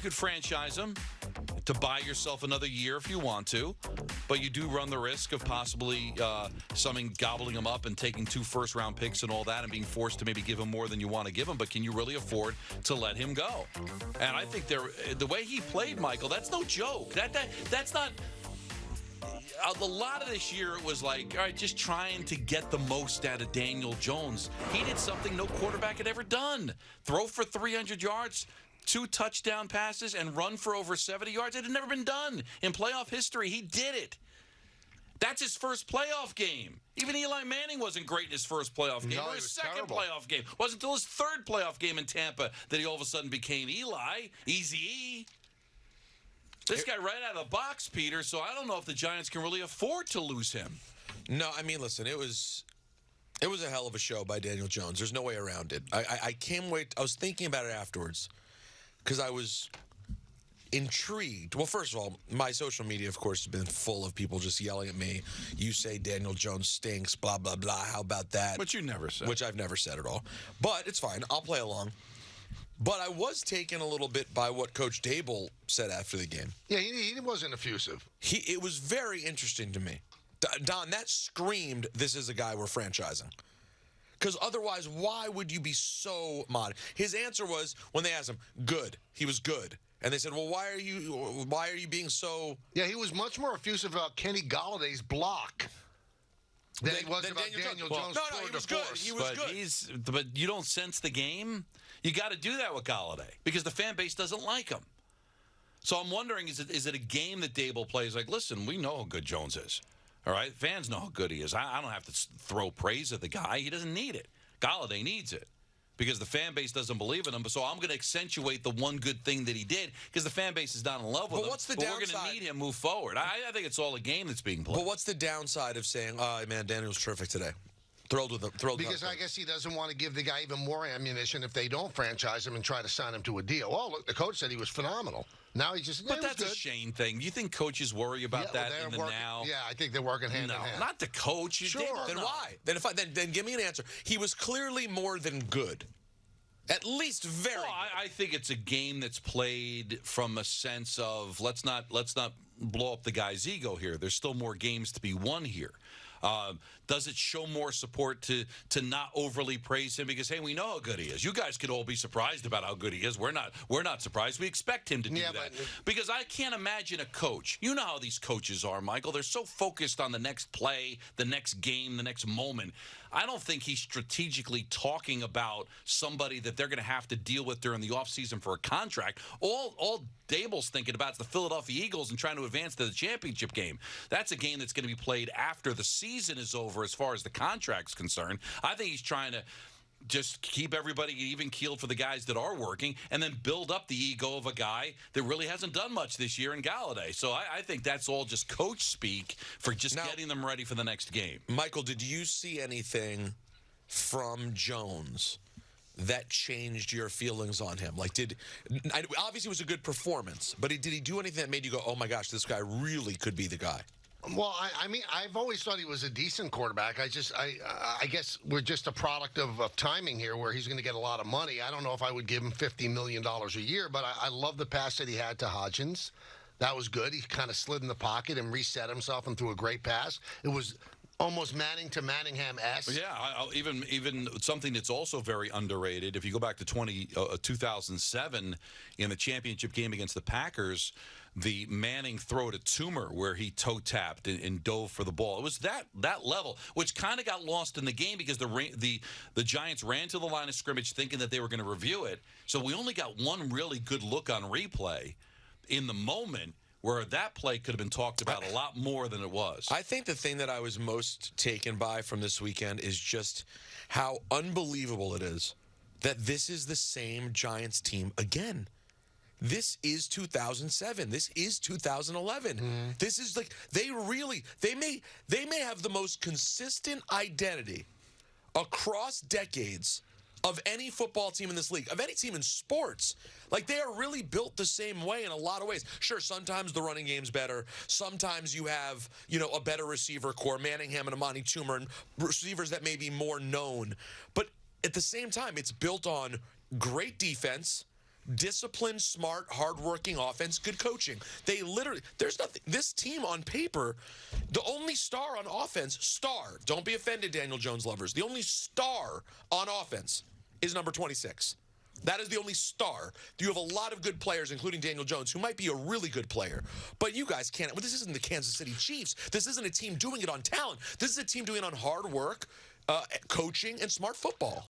you could franchise him to buy yourself another year if you want to, but you do run the risk of possibly uh, something gobbling him up and taking two first round picks and all that and being forced to maybe give him more than you want to give him. But can you really afford to let him go? And I think there, the way he played, Michael, that's no joke. That that that's not a lot of this year it was like, all right, just trying to get the most out of Daniel Jones. He did something no quarterback had ever done throw for 300 yards. Two touchdown passes and run for over 70 yards. It had never been done in playoff history. He did it. That's his first playoff game. Even Eli Manning wasn't great in his first playoff game No, or his second terrible. playoff game. It Wasn't until his third playoff game in Tampa that he all of a sudden became Eli. Easy E. This guy right out of the box, Peter. So I don't know if the Giants can really afford to lose him. No, I mean, listen, it was it was a hell of a show by Daniel Jones. There's no way around it. I, I, I can't wait. I was thinking about it afterwards because I was intrigued. Well, first of all, my social media, of course, has been full of people just yelling at me. You say Daniel Jones stinks, blah blah blah. How about that? But you never said. Which I've never said at all. But it's fine. I'll play along. But I was taken a little bit by what Coach Daboll said after the game. Yeah, he, he wasn't effusive. He it was very interesting to me. Don, that screamed, "This is a guy we're franchising." Because otherwise, why would you be so mod? His answer was when they asked him, "Good." He was good, and they said, "Well, why are you? Why are you being so?" Yeah, he was much more effusive about Kenny Golladay's block than he was than about Daniel Daniel, Jones. Jones. Well, no, no, he was good. He was but good. he's but you don't sense the game. You got to do that with Golladay because the fan base doesn't like him. So I'm wondering is it is it a game that Daboll plays like? Listen, we know how good Jones is. All right, fans know how good he is. I, I don't have to throw praise at the guy. He doesn't need it. Golladay needs it because the fan base doesn't believe in him. So I'm going to accentuate the one good thing that he did because the fan base is not in love with But him. what's the but we're going to need him move forward. I, I think it's all a game that's being played. But what's the downside of saying, "Oh man, Daniel's terrific today"? Thrilled with him. Thrilled Because I guess he doesn't want to give the guy even more ammunition if they don't franchise him and try to sign him to a deal. Oh, look, the coach said he was phenomenal. Now he just. yeah, But he was that's a good. Shane thing. Do You think coaches worry about Yeah, that they're in the working- now? Yeah, I think they're working hand no, in hand. not the coach. Sure. did- Then no. why? Then if I then then give me an answer. He was clearly more than good. At least very. Well, good. I, I think it's a game that's played from a sense of let's not let's not blow up the guy's ego here. There's still more games to be won here. Um, does it show more support to to not overly praise him because hey, we know how good he is. You guys could all be surprised about how good he is. We're not. We're not surprised. We expect him to do Yeah, that but- because I can't imagine a coach. You know how these coaches are, Michael. They're so focused on the next play, the next game, the next moment. I don't think he's strategically talking about somebody that they're going to have to deal with during the offseason for a contract. All all Daboll's thinking about is the Philadelphia Eagles and trying to advance to the championship game. That's a game that's going to be played after the season is over as far as the contract's concerned. I think he's trying to just keep everybody even keeled for the guys that are working and then build up the ego of a guy that really hasn't done much this year in Golladay. So I, I think that's all just coach speak for just Now- getting them ready for the next game. Michael, did you see anything from Jones that changed your feelings on him? Like, did I, obviously it was a good performance, but did he do anything that made you go, "Oh my gosh, this guy really could be the guy"? Well, I, I mean, I've always thought he was a decent quarterback. I just, I, I guess we're just a product of, of timing here, where he's going to get a lot of money. I don't know if I would give him fifty million dollars a year, but I, I love the pass that he had to Hodgins. That was good. He kind of slid in the pocket and reset himself and threw a great pass. It was almost Manning to Manningham s. Yeah, I'll even even something that's also very underrated. If you go back to 20, uh, 2007 in the championship game against the Packers, the Manning throw to Toomer where he toe tapped and, and dove for the ball. It was that that level, which kind of got lost in the game because the the the Giants ran to the line of scrimmage thinking that they were going to review it. So we only got one really good look on replay in the moment. Where that play could have been talked about a lot more than it was. I think the thing that I was most taken by from this weekend is just how unbelievable it is that this is the same Giants team again. This is 2007. This is 2011. Mm-hmm. This is like they really they may they may have the most consistent identity across decades of any football team in this league, of any team in sports. Like they are really built the same way in a lot of ways. Sure, sometimes the running game's better. Sometimes you have, you know, a better receiver core, Manningham and Amani Toomer, and receivers that may be more known. But at the same time, it's built on great defense, disciplined, smart, hardworking offense, good coaching. They literally, there's nothing. This team on paper, the only star on offense, star. Don't be offended, Daniel Jones lovers. The only star on offense is number 26. That is the only star. You have a lot of good players, including Daniel Jones, who might be a really good player. But you guys can't. Well, this isn't the Kansas City Chiefs. This isn't a team doing it on talent. This is a team doing it on hard work, uh, coaching, and smart football.